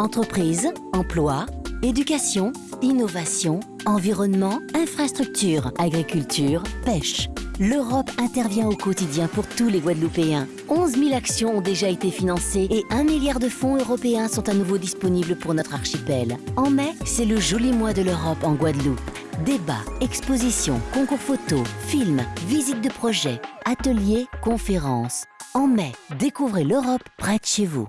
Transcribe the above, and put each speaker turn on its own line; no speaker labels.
Entreprises, emploi, éducation, innovation, environnement, infrastructure, agriculture, pêche. L'Europe intervient au quotidien pour tous les Guadeloupéens. 11 000 actions ont déjà été financées et 1 milliard de fonds européens sont à nouveau disponibles pour notre archipel. En mai, c'est le joli mois de l'Europe en Guadeloupe. Débats, expositions, concours photos, films, visites de projets, ateliers, conférences. En mai, découvrez l'Europe près de chez vous.